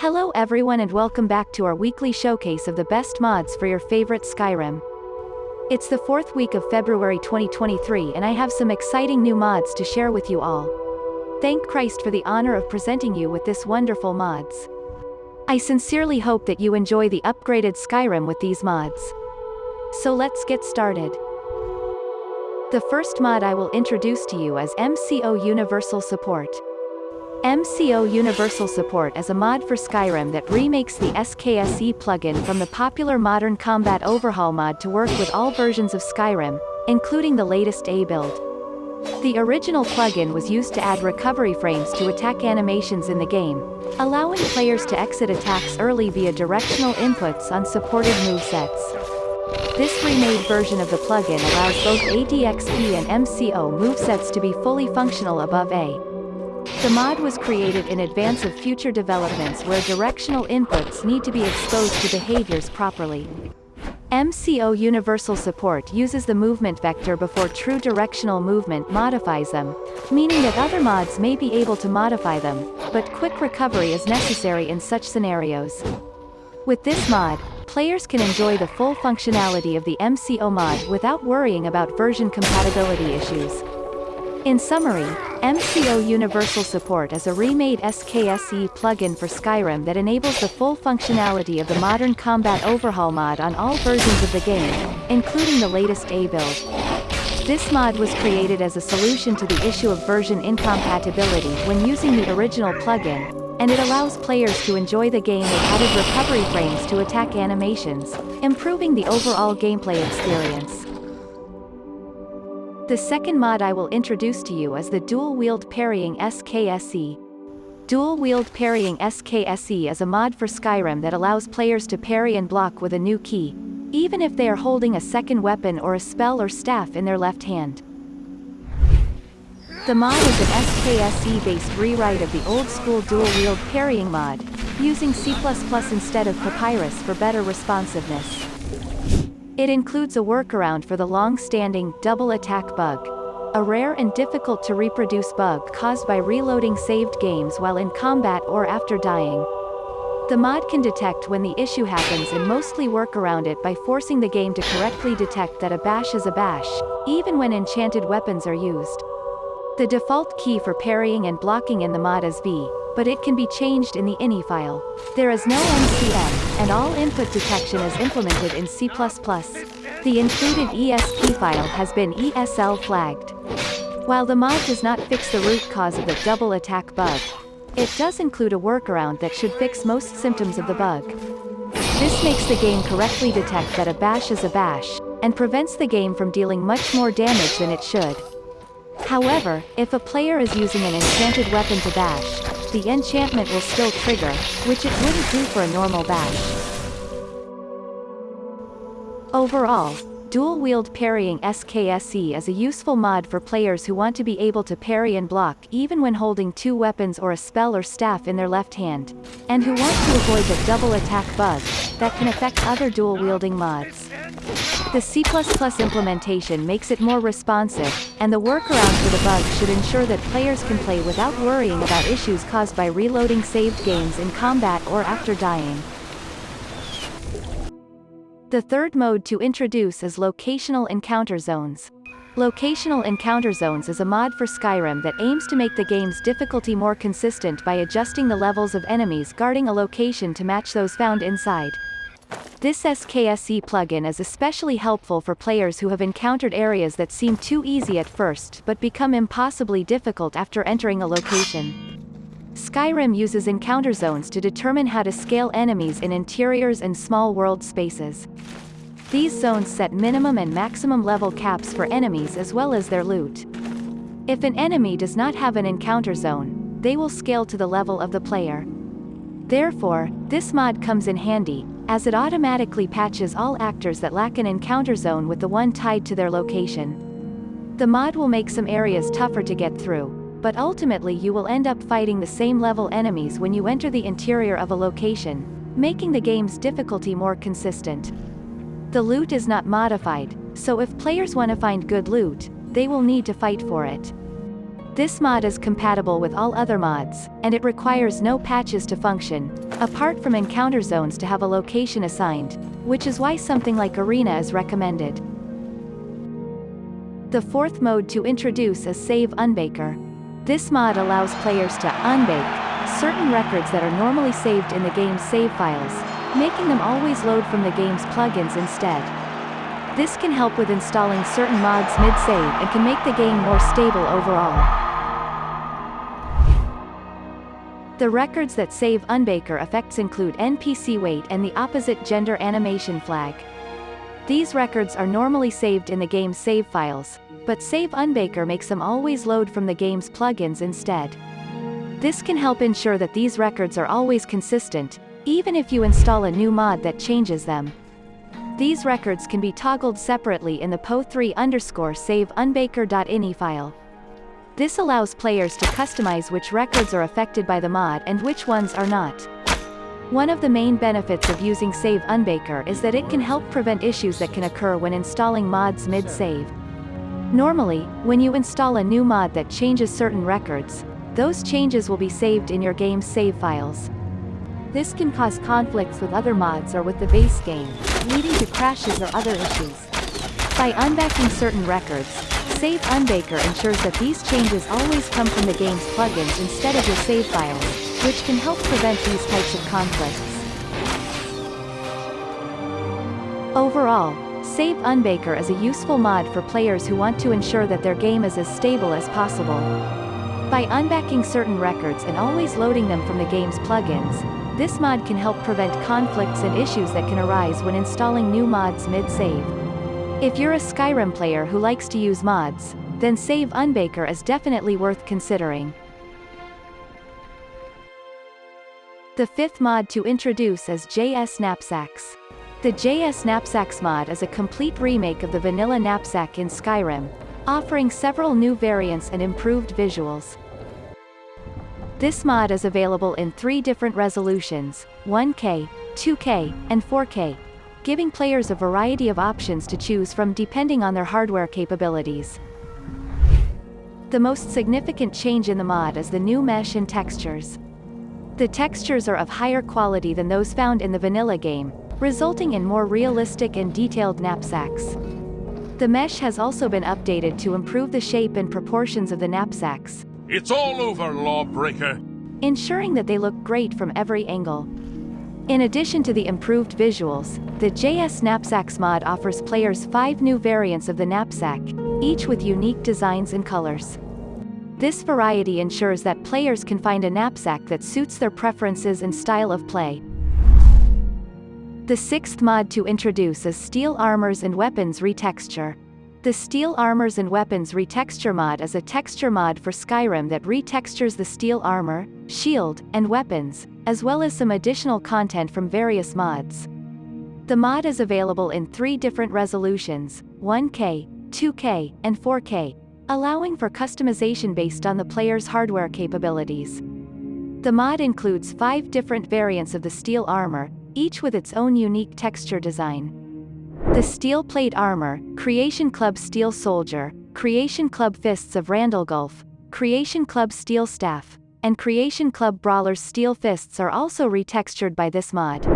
Hello everyone and welcome back to our weekly showcase of the best mods for your favorite Skyrim. It's the fourth week of February 2023 and I have some exciting new mods to share with you all. Thank Christ for the honor of presenting you with this wonderful mods. I sincerely hope that you enjoy the upgraded Skyrim with these mods. So let's get started. The first mod I will introduce to you is MCO Universal Support. MCO Universal Support is a mod for Skyrim that remakes the SKSE plugin from the popular Modern Combat Overhaul mod to work with all versions of Skyrim, including the latest A build. The original plugin was used to add recovery frames to attack animations in the game, allowing players to exit attacks early via directional inputs on supported movesets. This remade version of the plugin allows both ADXP and MCO movesets to be fully functional above A. The mod was created in advance of future developments where directional inputs need to be exposed to behaviors properly. MCO Universal Support uses the movement vector before true directional movement modifies them, meaning that other mods may be able to modify them, but quick recovery is necessary in such scenarios. With this mod, players can enjoy the full functionality of the MCO mod without worrying about version compatibility issues. In summary, MCO Universal Support is a remade SKSE plugin for Skyrim that enables the full functionality of the Modern Combat Overhaul mod on all versions of the game, including the latest A build. This mod was created as a solution to the issue of version incompatibility when using the original plugin, and it allows players to enjoy the game with added recovery frames to attack animations, improving the overall gameplay experience. The second mod I will introduce to you is the Dual Wield Parrying SKSE. Dual Wield Parrying SKSE is a mod for Skyrim that allows players to parry and block with a new key, even if they are holding a second weapon or a spell or staff in their left hand. The mod is an SKSE-based rewrite of the old-school dual-wield parrying mod, using C++ instead of Papyrus for better responsiveness. It includes a workaround for the long-standing double attack bug, a rare and difficult to reproduce bug caused by reloading saved games while in combat or after dying. The mod can detect when the issue happens and mostly work around it by forcing the game to correctly detect that a bash is a bash, even when enchanted weapons are used. The default key for parrying and blocking in the mod is V, but it can be changed in the ini file. There is no MCM, and all input detection is implemented in C++. The included ESP file has been ESL flagged. While the mod does not fix the root cause of the double attack bug, it does include a workaround that should fix most symptoms of the bug. This makes the game correctly detect that a bash is a bash, and prevents the game from dealing much more damage than it should. However, if a player is using an enchanted weapon to bash, the enchantment will still trigger, which it wouldn't do for a normal bash. Overall, Dual-wield parrying SKSE is a useful mod for players who want to be able to parry and block even when holding two weapons or a spell or staff in their left hand, and who want to avoid the double attack bug, that can affect other dual-wielding mods. The C++ implementation makes it more responsive, and the workaround for the bug should ensure that players can play without worrying about issues caused by reloading saved games in combat or after dying. The third mode to introduce is Locational Encounter Zones. Locational Encounter Zones is a mod for Skyrim that aims to make the game's difficulty more consistent by adjusting the levels of enemies guarding a location to match those found inside. This SKSE plugin is especially helpful for players who have encountered areas that seem too easy at first but become impossibly difficult after entering a location. Skyrim uses encounter zones to determine how to scale enemies in interiors and small world spaces. These zones set minimum and maximum level caps for enemies as well as their loot. If an enemy does not have an encounter zone, they will scale to the level of the player. Therefore, this mod comes in handy, as it automatically patches all actors that lack an encounter zone with the one tied to their location. The mod will make some areas tougher to get through, but ultimately you will end up fighting the same level enemies when you enter the interior of a location, making the game's difficulty more consistent. The loot is not modified, so if players want to find good loot, they will need to fight for it. This mod is compatible with all other mods, and it requires no patches to function, apart from encounter zones to have a location assigned, which is why something like Arena is recommended. The fourth mode to introduce is Save Unbaker. This mod allows players to unbake certain records that are normally saved in the game's save files, making them always load from the game's plugins instead. This can help with installing certain mods mid-save and can make the game more stable overall. The records that save Unbaker effects include NPC weight and the opposite gender animation flag. These records are normally saved in the game's save files, but Save Unbaker makes them always load from the game's plugins instead. This can help ensure that these records are always consistent, even if you install a new mod that changes them. These records can be toggled separately in the po3 underscore save unbaker.ini file. This allows players to customize which records are affected by the mod and which ones are not. One of the main benefits of using Save Unbaker is that it can help prevent issues that can occur when installing mods mid-save. Normally, when you install a new mod that changes certain records, those changes will be saved in your game's save files. This can cause conflicts with other mods or with the base game, leading to crashes or other issues. By unbacking certain records, Save Unbaker ensures that these changes always come from the game's plugins instead of your save files, which can help prevent these types of conflicts. Overall, Save Unbaker is a useful mod for players who want to ensure that their game is as stable as possible. By unbacking certain records and always loading them from the game's plugins, this mod can help prevent conflicts and issues that can arise when installing new mods mid-save. If you're a Skyrim player who likes to use mods, then Save Unbaker is definitely worth considering. The fifth mod to introduce is JS Knapsacks. The JS Knapsacks mod is a complete remake of the vanilla knapsack in Skyrim, offering several new variants and improved visuals. This mod is available in three different resolutions, 1K, 2K, and 4K, giving players a variety of options to choose from depending on their hardware capabilities. The most significant change in the mod is the new mesh and textures. The textures are of higher quality than those found in the vanilla game, resulting in more realistic and detailed knapsacks. The mesh has also been updated to improve the shape and proportions of the knapsacks. It's all over, lawbreaker! Ensuring that they look great from every angle. In addition to the improved visuals, the JS Knapsacks mod offers players five new variants of the knapsack, each with unique designs and colors. This variety ensures that players can find a knapsack that suits their preferences and style of play. The sixth mod to introduce is Steel Armors and Weapons Retexture. The Steel Armors and Weapons Retexture mod is a texture mod for Skyrim that retextures the steel armor, shield, and weapons, as well as some additional content from various mods. The mod is available in three different resolutions, 1K, 2K, and 4K, allowing for customization based on the player's hardware capabilities. The mod includes five different variants of the steel armor, each with its own unique texture design. The Steel Plate Armor, Creation Club Steel Soldier, Creation Club Fists of Randagulf, Creation Club Steel Staff, and Creation Club Brawler's Steel Fists are also retextured by this mod.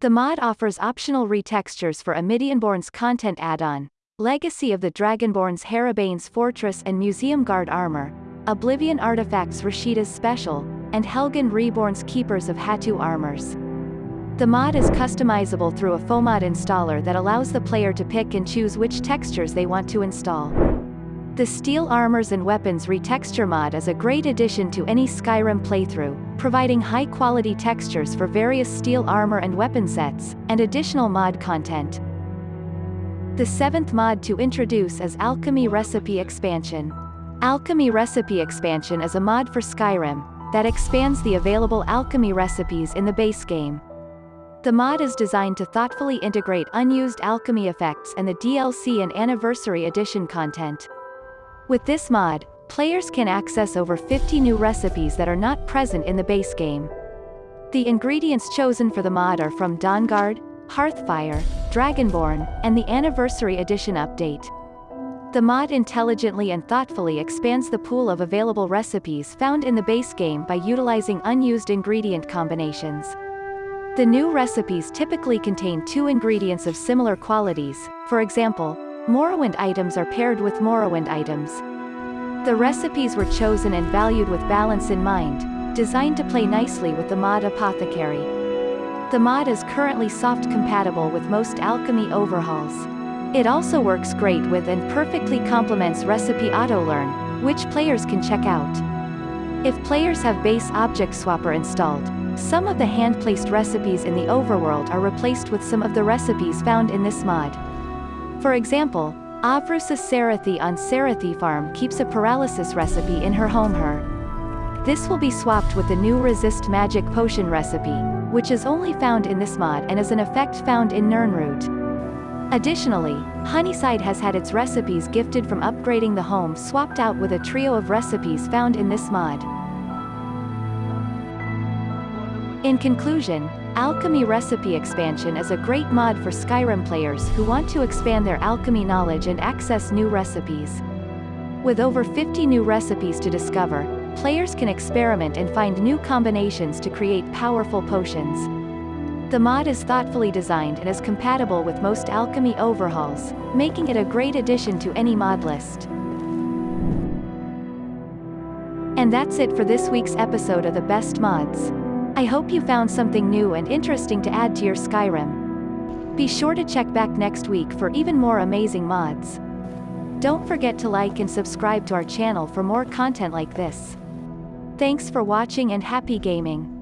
The mod offers optional retextures for Amidianborn's content add-on, Legacy of the Dragonborn's Harabane's Fortress and Museum Guard Armor, Oblivion Artifacts Rashida's Special, and Helgen Reborn's Keepers of Hatu Armors. The mod is customizable through a FOMod installer that allows the player to pick and choose which textures they want to install. The Steel Armors and Weapons Retexture mod is a great addition to any Skyrim playthrough, providing high-quality textures for various steel armor and weapon sets, and additional mod content. The seventh mod to introduce is Alchemy Recipe Expansion. Alchemy Recipe Expansion is a mod for Skyrim, that expands the available alchemy recipes in the base game. The mod is designed to thoughtfully integrate unused alchemy effects and the DLC and Anniversary Edition content. With this mod, players can access over 50 new recipes that are not present in the base game. The ingredients chosen for the mod are from Dawnguard, Hearthfire, Dragonborn, and the Anniversary Edition update. The mod intelligently and thoughtfully expands the pool of available recipes found in the base game by utilizing unused ingredient combinations. The new recipes typically contain two ingredients of similar qualities, for example, Morrowind items are paired with Morrowind items. The recipes were chosen and valued with balance in mind, designed to play nicely with the mod Apothecary. The mod is currently soft compatible with most alchemy overhauls. It also works great with and perfectly complements Recipe AutoLearn, which players can check out. If players have base Object Swapper installed, some of the hand-placed recipes in the overworld are replaced with some of the recipes found in this mod. For example, Avrusa Sarathi on Sarathi Farm keeps a paralysis recipe in her home her. This will be swapped with the new Resist Magic Potion recipe, which is only found in this mod and is an effect found in Nirnroot. Additionally, Honeyside has had its recipes gifted from upgrading the home swapped out with a trio of recipes found in this mod. In conclusion, Alchemy Recipe Expansion is a great mod for Skyrim players who want to expand their alchemy knowledge and access new recipes. With over 50 new recipes to discover, players can experiment and find new combinations to create powerful potions. The mod is thoughtfully designed and is compatible with most alchemy overhauls, making it a great addition to any mod list. And that's it for this week's episode of the Best Mods. I hope you found something new and interesting to add to your Skyrim. Be sure to check back next week for even more amazing mods. Don't forget to like and subscribe to our channel for more content like this. Thanks for watching and happy gaming.